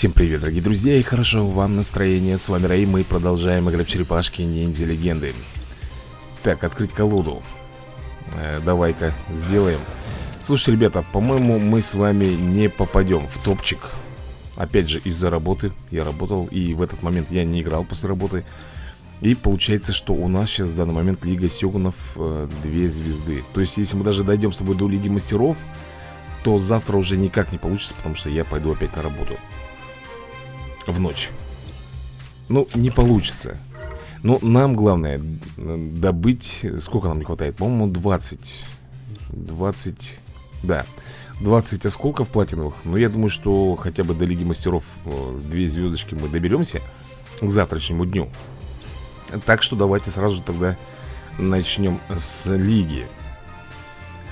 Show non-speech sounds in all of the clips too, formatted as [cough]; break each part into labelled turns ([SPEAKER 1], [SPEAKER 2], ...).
[SPEAKER 1] Всем привет, дорогие друзья, и хорошо вам настроение. С вами Рэй, мы продолжаем играть в черепашки ниндзя легенды. Так, открыть колоду. Э, Давай-ка сделаем. Слушайте, ребята, по-моему, мы с вами не попадем в топчик. Опять же, из-за работы. Я работал, и в этот момент я не играл после работы. И получается, что у нас сейчас в данный момент Лига Сёгунов э, две звезды. То есть, если мы даже дойдем с тобой до Лиги Мастеров, то завтра уже никак не получится, потому что я пойду опять на работу в ночь. Ну, не получится. Но нам главное добыть... Сколько нам не хватает? По-моему, 20. 20... Да. 20 осколков платиновых. Но я думаю, что хотя бы до Лиги Мастеров э, две звездочки мы доберемся к завтрашнему дню. Так что давайте сразу тогда начнем с Лиги.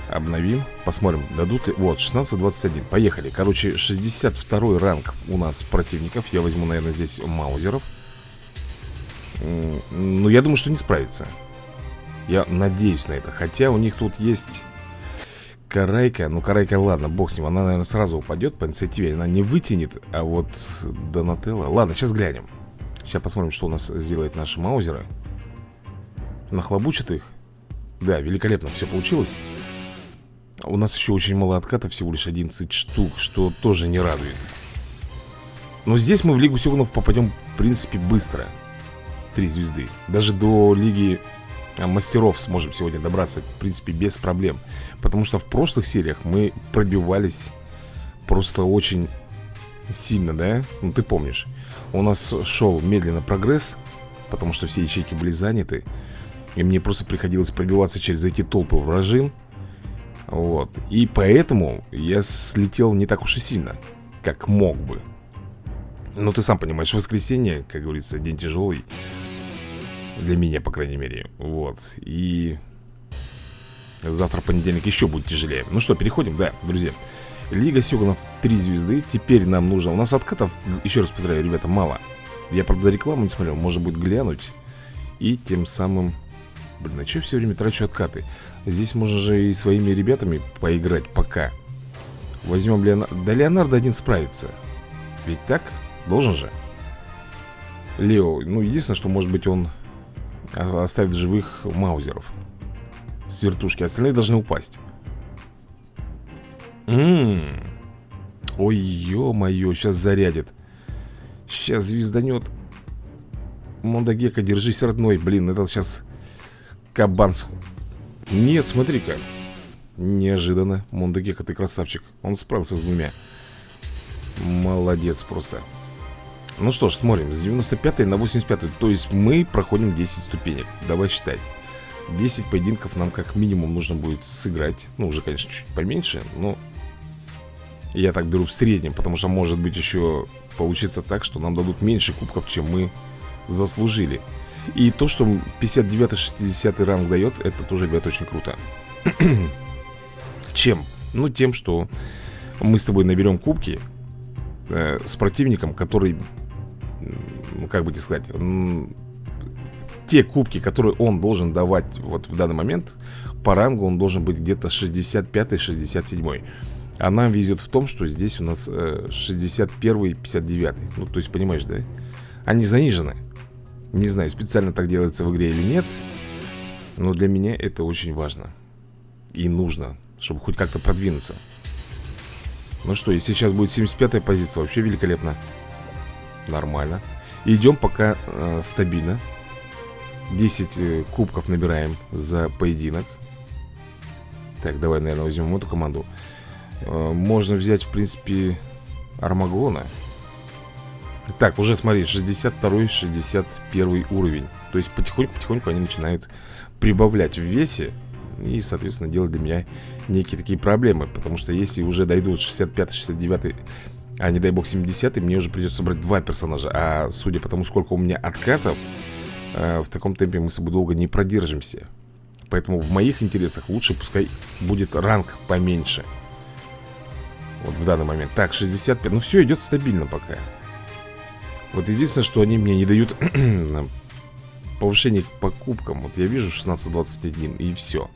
[SPEAKER 1] Обновим, посмотрим, дадут ли... Вот, 16-21, поехали. Короче, 62 ранг у нас противников. Я возьму, наверное, здесь маузеров. Ну, я думаю, что не справится. Я надеюсь на это. Хотя у них тут есть Карайка. Ну, Карайка, ладно, бог с ним. Она, наверное, сразу упадет по инициативе. Она не вытянет, а вот Донателло. Ладно, сейчас глянем. Сейчас посмотрим, что у нас сделает наши маузеры. Нахлобучат их. Да, великолепно все получилось у нас еще очень мало откатов, всего лишь 11 штук, что тоже не радует. Но здесь мы в Лигу Сёгунов попадем, в принципе, быстро. Три звезды. Даже до Лиги а, Мастеров сможем сегодня добраться, в принципе, без проблем. Потому что в прошлых сериях мы пробивались просто очень сильно, да? Ну, ты помнишь. У нас шел медленно прогресс, потому что все ячейки были заняты. И мне просто приходилось пробиваться через эти толпы вражин. Вот. И поэтому я слетел не так уж и сильно, как мог бы. Ну, ты сам понимаешь, воскресенье, как говорится, день тяжелый. Для меня, по крайней мере. Вот. И завтра понедельник еще будет тяжелее. Ну что, переходим, да, друзья. Лига Сёганов 3 звезды. Теперь нам нужно... У нас откатов, еще раз повторяю, ребята, мало. Я, правда, за рекламу не смотрел. Можно будет глянуть. И тем самым... Блин, а что я все время трачу откаты? Здесь можно же и своими ребятами поиграть пока. Возьмем Леонардо Да Леонардо один справится. Ведь так? Должен же. Лео, ну единственное, что может быть он Оставит живых маузеров. С вертушки Остальные должны упасть. Ммм Ой, ё-моё, сейчас зарядит. Сейчас звезданет Мондагека, держись, родной. Блин, это сейчас Кабан нет, смотри-ка. Неожиданно Мондагека, ты красавчик. Он справился с двумя. Молодец просто. Ну что ж, смотрим. С 95 на 85 То есть мы проходим 10 ступенек. Давай считать 10 поединков нам как минимум нужно будет сыграть. Ну, уже, конечно, чуть поменьше Но я так беру в среднем Потому что может быть еще получится так, что нам дадут меньше кубков, чем мы заслужили и то, что 59-60 ранг дает, это тоже, ребят, очень круто. Чем? Ну, тем, что мы с тобой наберем кубки э, с противником, который, как бы тебе сказать, те кубки, которые он должен давать вот в данный момент, по рангу он должен быть где-то 65-67. А нам везет в том, что здесь у нас э, 61 59 Ну, то есть, понимаешь, да? Они занижены. Не знаю, специально так делается в игре или нет Но для меня это очень важно. И нужно, чтобы хоть как-то продвинуться. Ну что, и сейчас будет 75-я позиция Вообще великолепно. Нормально. Идем пока э, стабильно. 10 э, кубков набираем за поединок. Так, давай, наверное, возьмем эту команду. Э, Можно взять, в принципе, Армагона так, уже смотри, 62 61 уровень. То есть потихоньку-потихоньку они начинают прибавлять в весе И, соответственно, делать для меня некие такие проблемы. Потому что если уже дойдут 65-69 а не дай бог 70 мне уже придется брать два персонажа. А судя по тому, сколько у меня откатов э, В таком темпе мы с собой долго не продержимся. Поэтому в моих интересах лучше пускай будет ранг поменьше. Вот в данный момент. Так, 65, ну все идет стабильно пока вот единственное, что они мне не дают [clears throat] повышение к покупкам. Вот я вижу 16-21 и все.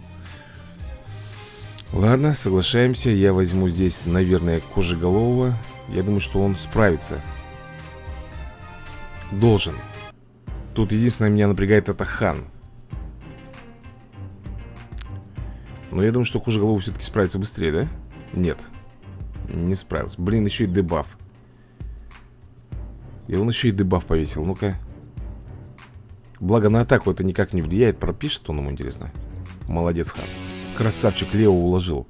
[SPEAKER 1] Ладно, соглашаемся. Я возьму здесь, наверное, Кожеголового. Я думаю, что он справится Должен Тут единственное меня напрягает это хан Но я думаю, что кожа головы все-таки справится быстрее, да? Нет Не справился Блин, еще и дебаф И он еще и дебаф повесил. Ну-ка. Благо на атаку это никак не влияет. Пропишет он ему, интересно. Молодец, хан. Красавчик, Лео уложил.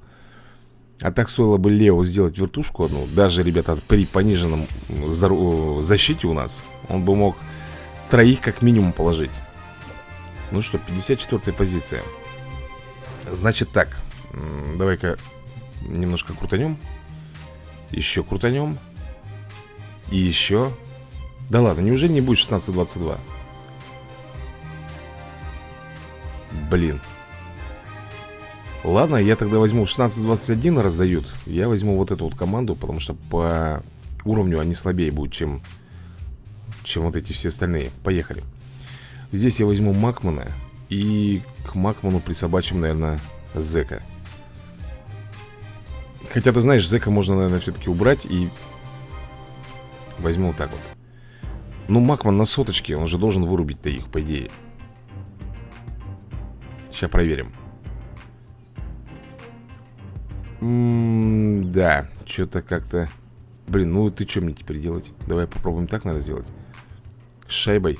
[SPEAKER 1] А так стоило бы Лео сделать вертушку одну. Даже, ребята, при пониженном защите у нас Он бы мог троих как минимум положить. Ну что, 54 позиция. Значит так. Давай-ка немножко крутанем Еще крутанем И еще Да ладно, неужели не будет 16-22? Блин. Ладно, я тогда возьму 16-21 раздают. Я возьму вот эту вот команду Потому что по уровню они слабее будут, чем Чем вот эти все остальные. Поехали. Здесь я возьму Макмана И к Макману присобачим, наверное, Зека. Хотя, ты знаешь, Зека можно, наверное, все-таки убрать И возьму вот так вот Ну, Макман на соточке Он же должен вырубить-то их, по идее. Сейчас проверим. М -м Да, что-то как-то. Блин, ну ты что мне теперь делать? Давай попробуем так, надо сделать. С шайбой.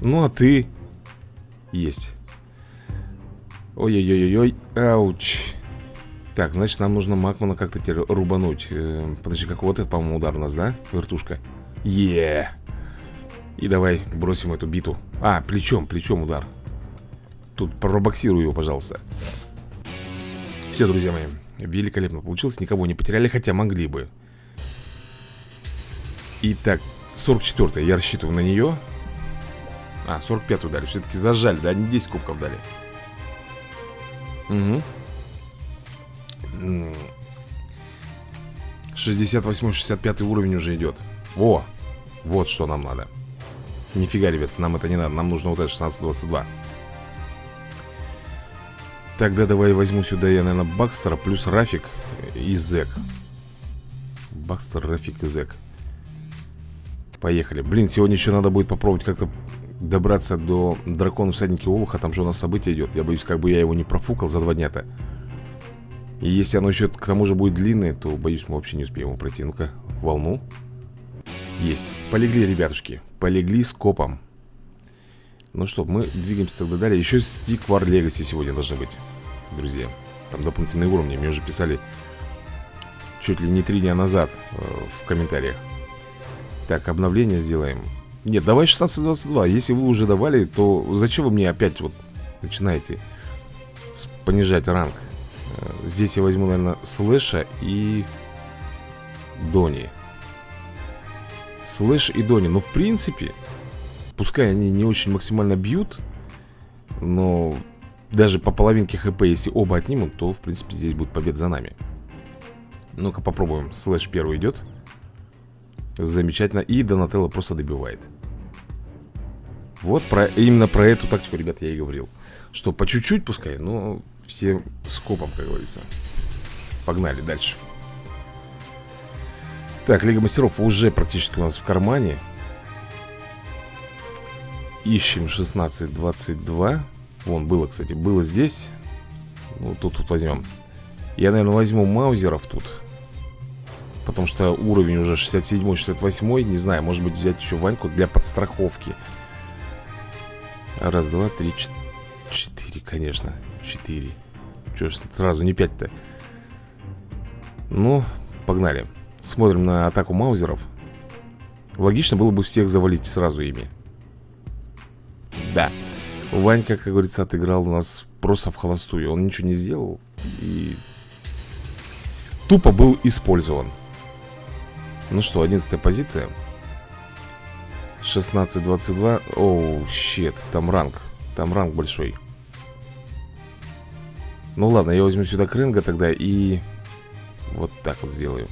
[SPEAKER 1] Ну, а ты? Есть. Ой-ой-ой-ой, ауч Так, значит, нам нужно Макмана как-то теперь рубануть. Э, Подожди, как вот это, по-моему, удар у нас, да? Вертушка? Е. И давай бросим эту биту. А, плечом, плечом удар. Тут пробоксирую его, пожалуйста. Все, друзья мои, великолепно получилось Никого не потеряли, хотя могли бы. Итак, 44 я рассчитываю на нее А, 45-ю дали, все-таки зажали, да, не 10 кубков дали. Угу 68-65 уровень уже идет Во, вот что нам надо Нифига, ребят, нам это не надо Нам нужно вот это 16-22 Тогда давай возьму сюда я, наверное, Бакстера плюс Рафик и Зек. Бакстер, Рафик и Зек. Поехали. Блин, сегодня еще надо будет попробовать как-то добраться до дракона всадники Олуха. Там же у нас событие идет. Я боюсь, как бы я его не профукал за два дня-то. И если оно еще к тому же будет длинное, то, боюсь, мы вообще не успеем его пройти. Ну-ка, волну. Есть. Полегли, ребятушки. Полегли с копом. Ну что, мы двигаемся тогда далее Еще стик War Legacy сегодня должны быть Друзья Там дополнительные уровни Мне уже писали Чуть ли не три дня назад э, В комментариях Так, обновление сделаем Нет, давай 16.22 Если вы уже давали, то зачем вы мне опять вот Начинаете Понижать ранг Здесь я возьму, наверное, Слэша и Дони. Слэш и Дони. Ну, в принципе Пускай они не очень максимально бьют Но даже по половинке хп, если оба отнимут То, в принципе, здесь будет победа за нами. Ну-ка попробуем. Слэш первый идет. Замечательно. И Донателло просто добивает. Вот про, именно про эту тактику, ребят, я и говорил. Что по чуть-чуть пускай, но все скопом, как говорится. Погнали дальше. Так, Лига Мастеров уже практически у нас в кармане. Ищем 1622 Вон, было, кстати, было здесь. Ну, тут, тут возьмем. Я, наверное, возьму маузеров тут. Потому что уровень уже 67-68 Не знаю, может быть взять еще Ваньку для подстраховки. Раз, два, три, четыре, конечно Четыре. Че ж сразу не пять-то? Ну, погнали. Смотрим на атаку маузеров. Логично было бы всех завалить сразу ими. Да. Ванька, как говорится, отыграл у нас просто в холостую. Он ничего не сделал И тупо был использован. Ну что, 11 позиция. 16-22 Оу, щет, там ранг. Там ранг большой Ну ладно, я возьму сюда Кренга тогда и Вот так вот сделаю.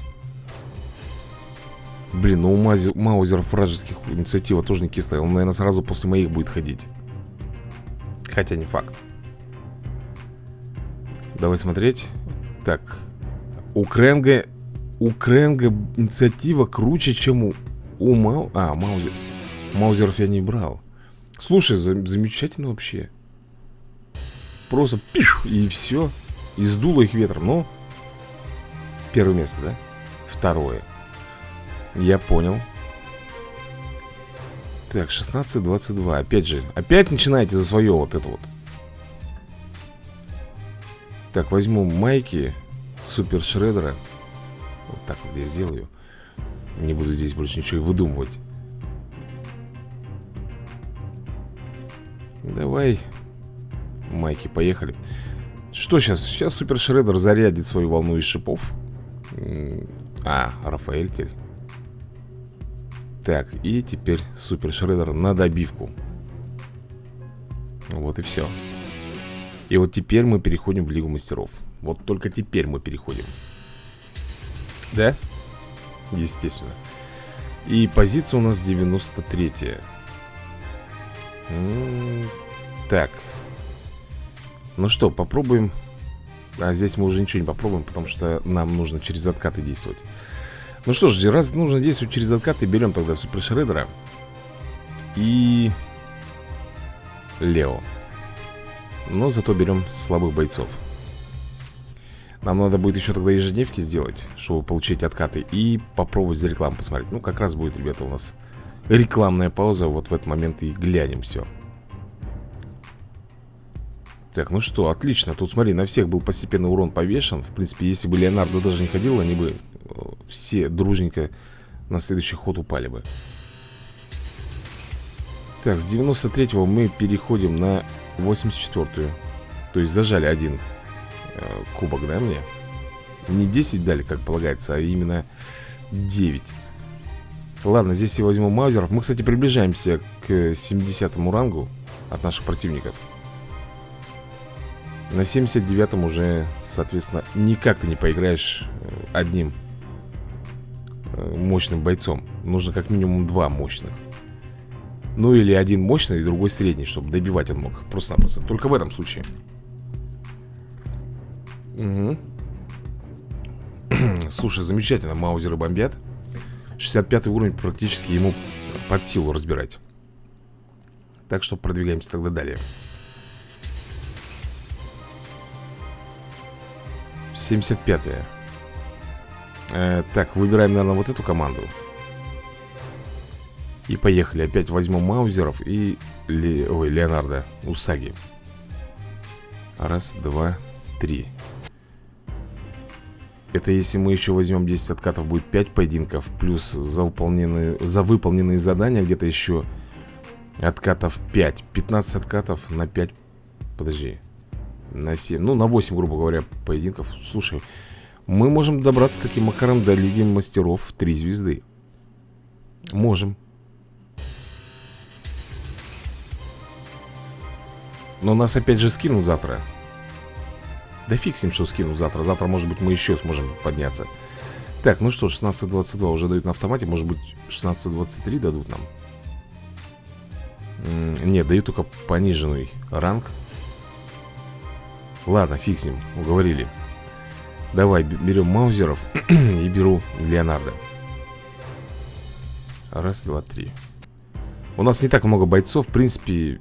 [SPEAKER 1] Блин, ну у Мази, Маузеров вражеских инициатива тоже не кислая. Он, наверное, сразу после моих будет ходить. Хотя не факт. Давай смотреть. Так. У Кренга У Кренга инициатива круче, чем у, у Мау... А, Маузер... Маузеров я не брал. Слушай, за... замечательно вообще. Просто пих, и все. И сдуло их ветром. Ну, первое место, да? Второе. Я понял. Так, 16-22. Опять же, опять начинаете за свое вот это вот. Так, возьму майки Супер Шредера. Вот так вот я сделаю. Не буду здесь больше ничего выдумывать. Давай, майки, поехали. Что сейчас? Сейчас Супер Шредер зарядит свою волну из шипов. А, Рафаэль теперь. Так, и теперь Супер Шредер на добивку. Вот и все. И вот теперь мы переходим в Лигу Мастеров. Вот только теперь мы переходим. Да? Естественно. И позиция у нас 93 -я. Так. Ну что, попробуем. А здесь мы уже ничего не попробуем, потому что нам нужно через откаты действовать. Ну что ж, раз нужно действовать через откаты, берем тогда Супер Шредера и Лео. Но зато берем слабых бойцов. Нам надо будет еще тогда ежедневки сделать, чтобы получить откаты и попробовать за рекламу посмотреть. Ну, как раз будет, ребята, у нас рекламная пауза. Вот в этот момент и глянем все. Так, ну что, отлично. Тут, смотри, на всех был постепенно урон повешен. В принципе, если бы Леонардо даже не ходил, они бы э, все дружненько на следующий ход упали бы. Так, с 93-го мы переходим на 84-ю. То есть зажали один э, кубок, да, мне? Не 10 дали, как полагается, а именно 9. Ладно, здесь я возьму маузеров. Мы, кстати, приближаемся к 70 рангу от наших противников. На 79-м уже, соответственно, никак ты не поиграешь э, одним э, мощным бойцом. Нужно как минимум два мощных. Ну или один мощный и другой средний, чтобы добивать он мог. Просто-напросто. Только в этом случае. Угу. [clears throat] Слушай, замечательно, маузеры бомбят. 65 уровень практически ему под силу разбирать. Так что продвигаемся тогда далее. 75-е э, Так, выбираем, наверное, вот эту команду. И поехали. Опять возьму Маузеров и Ле... Ой, Леонардо Усаги. Раз, два, три. Это если мы еще возьмем 10 откатов Будет 5 поединков Плюс за выполненные, за выполненные задания Где-то еще Откатов 5 15 откатов на 5 Подожди на 7, ну на 8, грубо говоря, поединков. Слушай, мы можем добраться таким макаром до Лиги Мастеров в 3 звезды. Можем. Но нас опять же скинут завтра. Да фиг с ним, что скинут завтра. Завтра, может быть, мы еще сможем подняться. Так, ну что, 16.22 уже дают на автомате. Может быть, 16.23 дадут нам? Нет, дают только пониженный ранг Ладно, фиг с ним, уговорили. Давай, берем Маузеров [clears throat] и беру Леонардо. Раз, два, три. У нас не так много бойцов В принципе,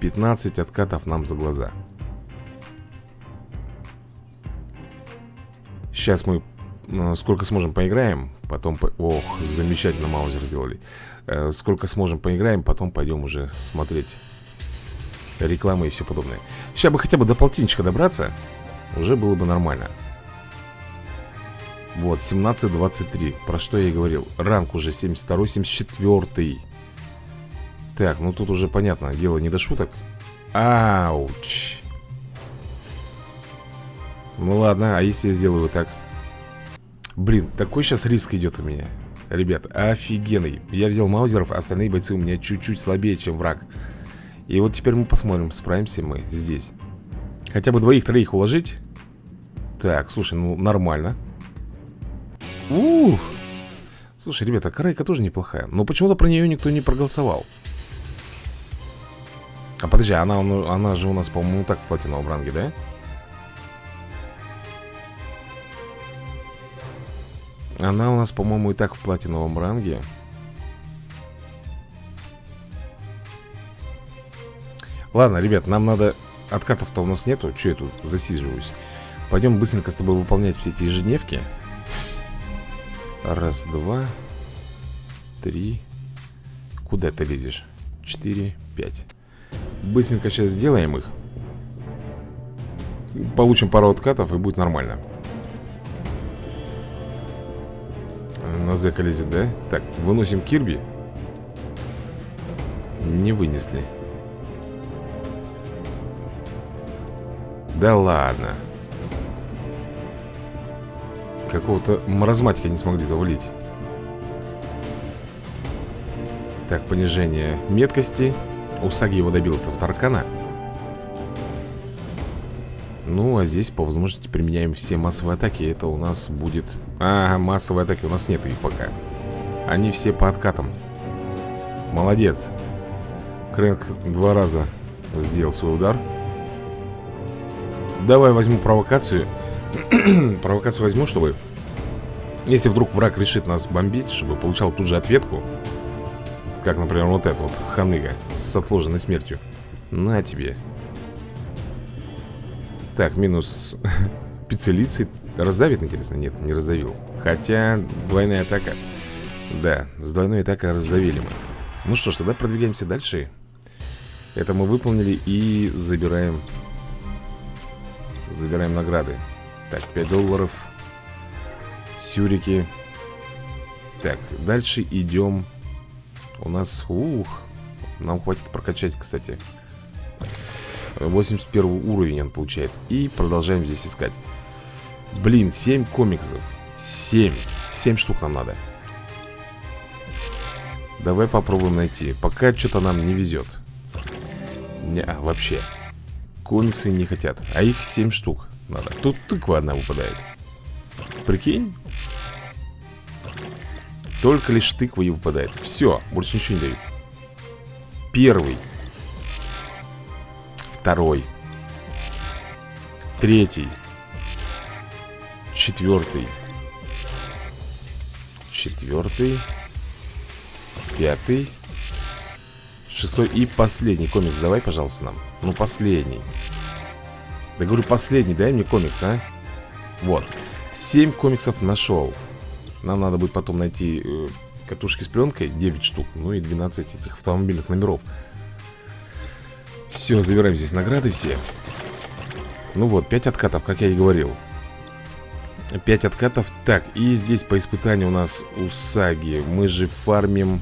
[SPEAKER 1] 15 откатов нам за глаза. Сейчас мы э, сколько сможем поиграем Потом, по... ох, замечательно Маузер сделали. Э, Сколько сможем поиграем Потом пойдем уже смотреть рекламы и все подобное. Сейчас бы хотя бы до полтинничка добраться Уже было бы нормально. Вот, 17-23 Про что я и говорил. Ранг уже 72-74 Так, ну тут уже понятно Дело не до шуток. Ауч. Ну ладно, а если я сделаю так? Блин, такой сейчас риск идет у меня. Ребят, офигенный. Я взял маузеров, а остальные бойцы у меня чуть-чуть слабее, чем враг и вот теперь мы посмотрим, справимся мы здесь. Хотя бы двоих-троих уложить. Так, слушай, ну нормально. Ух! Слушай, ребята, Карайка тоже неплохая Но почему-то про нее никто не проголосовал. А подожди, она, она же у нас, по-моему, так в платиновом ранге, да? Она у нас, по-моему, и так в платиновом ранге Ладно, ребят, нам надо... Откатов-то у нас нету. Че я тут засиживаюсь? Пойдем быстренько с тобой выполнять все эти ежедневки. Раз, два, три. Куда ты лезешь? Четыре, пять. Быстренько сейчас сделаем их. Получим пару откатов и будет нормально. На зэка лезет, да? Так, выносим Кирби. Не вынесли. Да ладно. Какого-то маразматика не смогли завалить. Так, понижение меткости. Усаги его добил этого Таркана. Ну, а здесь по возможности применяем все массовые атаки. Это у нас будет... А, массовые атаки у нас нет их пока. Они все по откатам. Молодец. Крэнк два раза сделал свой удар. Давай возьму провокацию. [clears throat] провокацию возьму, чтобы... Если вдруг враг решит нас бомбить, чтобы получал тут же ответку. Как, например, вот этот вот ханыга с отложенной смертью. На тебе. Так, минус [laughs] пиццелицей. Раздавит, интересно? Нет, не раздавил. Хотя двойная атака. Да, с двойной атакой раздавили мы. Ну что ж, тогда продвигаемся дальше. Это мы выполнили и забираем Забираем награды. Так, 5 долларов. Сюрики. Так, дальше идем. У нас, ух Нам хватит прокачать, кстати. 81 уровень он получает. И продолжаем здесь искать. Блин, 7 комиксов. 7 7 штук нам надо. Давай попробуем найти. Пока что-то нам не везет. Не, вообще Комиксы не хотят А их 7 штук надо. Тут тыква одна выпадает. Прикинь? Только лишь тыква и выпадает. Все, больше ничего не дают. Первый. Второй. Третий. Четвертый Четвертый Пятый. Шестой. И последний комикс Давай, пожалуйста, нам Ну, последний. Да говорю, последний, дай мне комикс, а? Вот. Семь комиксов нашел. Нам надо будет потом найти э, катушки с пленкой 9 штук, ну и 12 этих автомобильных номеров. Все, забираем здесь награды все. Ну вот, 5 откатов, как я и говорил. 5 откатов. Так, и здесь по испытанию у нас у Саги. Мы же фармим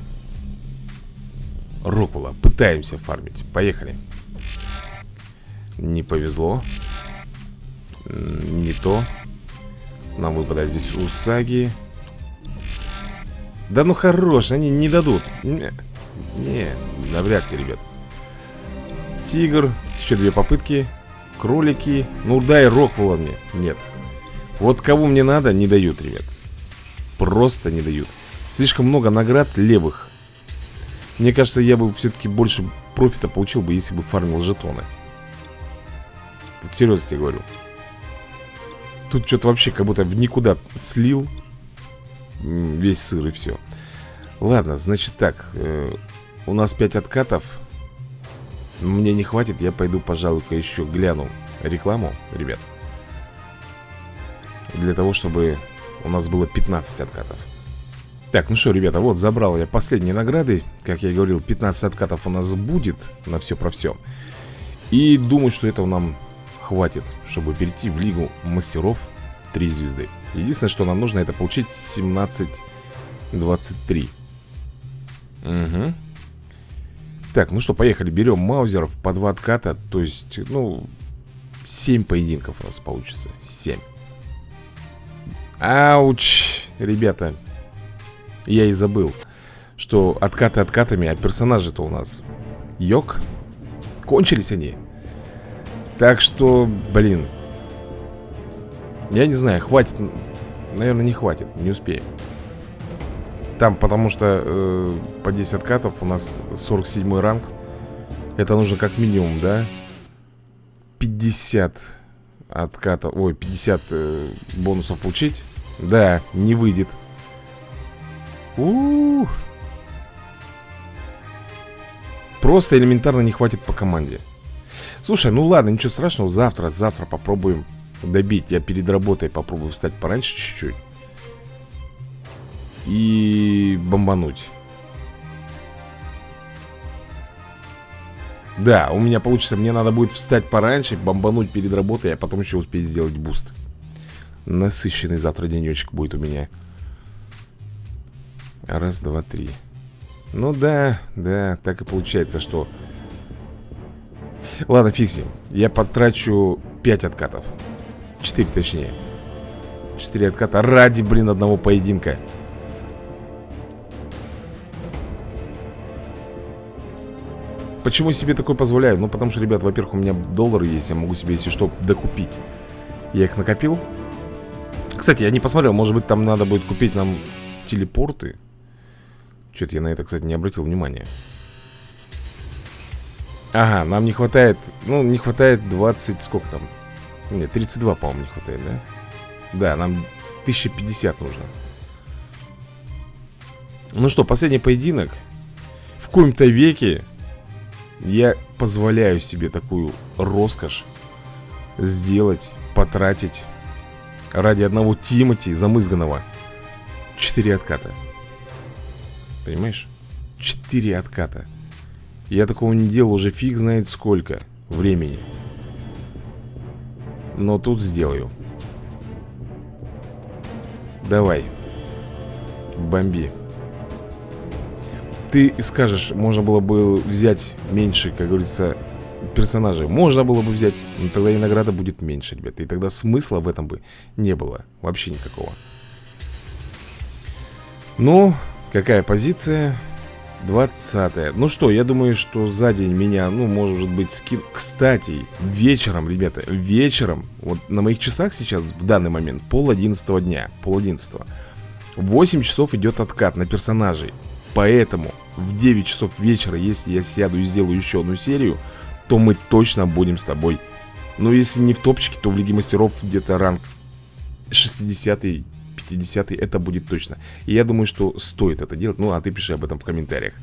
[SPEAKER 1] Рокула. Пытаемся фармить. Поехали. Не повезло. Не то. Нам выпадает здесь Усаги. Да ну хорош, они не дадут. Не, навряд ли, ребят. Тигр. Еще две попытки. Кролики. Ну дай Роквула мне. Нет. Вот кого мне надо, не дают, ребят. Просто не дают. Слишком много наград левых. Мне кажется, я бы все-таки больше профита получил бы, если бы фармил жетоны. Вот серьезно тебе говорю. Тут что-то вообще как будто в никуда слил весь сыр и все. Ладно, значит так. Э, у нас 5 откатов. Мне не хватит, я пойду, пожалуй-ка, еще гляну рекламу, ребят. Для того, чтобы у нас было 15 откатов. Так, ну что, ребята, вот забрал я последние награды Как я и говорил, 15 откатов у нас будет На все про все И думаю, что этого нам хватит Чтобы перейти в Лигу Мастеров 3 звезды. Единственное, что нам нужно, это получить 17-23 Угу Так, ну что, поехали. Берем маузеров по 2 отката То есть, ну 7 поединков у нас получится. 7 Ауч, ребята. Я и забыл Что откаты откатами, а персонажи-то у нас Йок Кончились они Так что, блин. Я не знаю, хватит Наверное, не хватит, не успеем. Там, потому что э, По 10 откатов у нас 47 ранг. Это нужно как минимум, да? 50 откатов Ой, 50 э, бонусов получить. Да, не выйдет. У, -у, Просто элементарно не хватит по команде Слушай, ну ладно, ничего страшного Завтра, завтра попробуем добить Я перед работой попробую встать пораньше чуть-чуть И бомбануть Да, у меня получится, мне надо будет встать пораньше, бомбануть перед работой, а потом еще успеть сделать буст. Насыщенный завтра денечек будет у меня. Раз, два, три. Ну да, да, так и получается, что... Ладно, фиг Я потрачу 5 откатов. 4 точнее. 4 отката ради, блин, одного поединка. Почему себе такое позволяю? Ну, потому что, ребят, во-первых, у меня доллары есть Я могу себе, если что, докупить Я их накопил Кстати, я не посмотрел, может быть, там надо будет купить нам телепорты Что-то я на это, кстати, не обратил внимания Ага, нам не хватает Ну, не хватает 20, сколько там? Нет, 32, по-моему, не хватает, да? Да, нам 1050 нужно Ну что, последний поединок В коем-то веке я позволяю себе такую роскошь сделать, потратить ради одного Тимати замызганного четыре отката. Понимаешь? Четыре отката. Я такого не делал уже фиг знает сколько времени. Но тут сделаю. Давай. Бомби. Ты скажешь, можно было бы взять меньше, как говорится, персонажей Можно было бы взять, но тогда и награда будет меньше, ребята И тогда смысла в этом бы не было Вообще никакого Ну, какая позиция? 20 -я. Ну что, я думаю, что за день меня, ну, может быть, скин... Кстати, вечером, ребята, вечером Вот на моих часах сейчас, в данный момент, пол одиннадцатого дня Пол одиннадцатого 8 часов идет откат на персонажей Поэтому в 9 часов вечера, если я сяду и сделаю еще одну серию, то мы точно будем с тобой. Но если не в топчике, то в Лиге Мастеров где-то ранг 60 50 это будет точно. И я думаю, что стоит это делать. Ну, а ты пиши об этом в комментариях.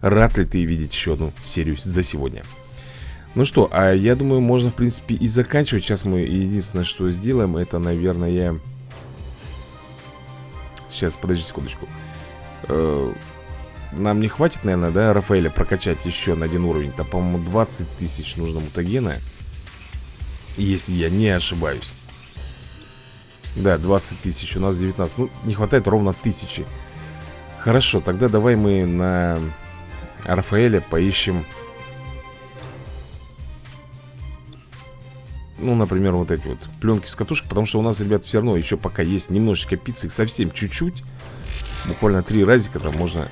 [SPEAKER 1] Рад ли ты видеть еще одну серию за сегодня? Ну что, а я думаю, можно, в принципе, и заканчивать. Сейчас мы единственное, что сделаем, это, наверное... Сейчас, подожди секундочку. Э, нам не хватит, наверное, да, Рафаэля прокачать еще на один уровень Там, по-моему, 20 тысяч нужно мутагена Если я не ошибаюсь Да, 20 тысяч, у нас 19 Ну, не хватает ровно тысячи. Хорошо, тогда давай мы на Рафаэля поищем. Ну, например, вот эти вот пленки с катушек Потому что у нас, ребят, все равно еще пока есть немножечко пиццы Совсем чуть-чуть. Буквально три разика там можно.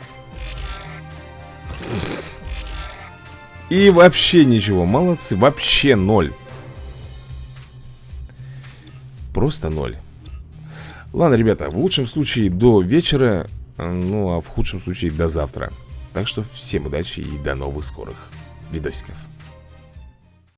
[SPEAKER 1] И вообще ничего, молодцы, вообще ноль. Просто ноль Ладно, ребята, в лучшем случае до вечера Ну, а в худшем случае до завтра. Так что всем удачи и до новых скорых видосиков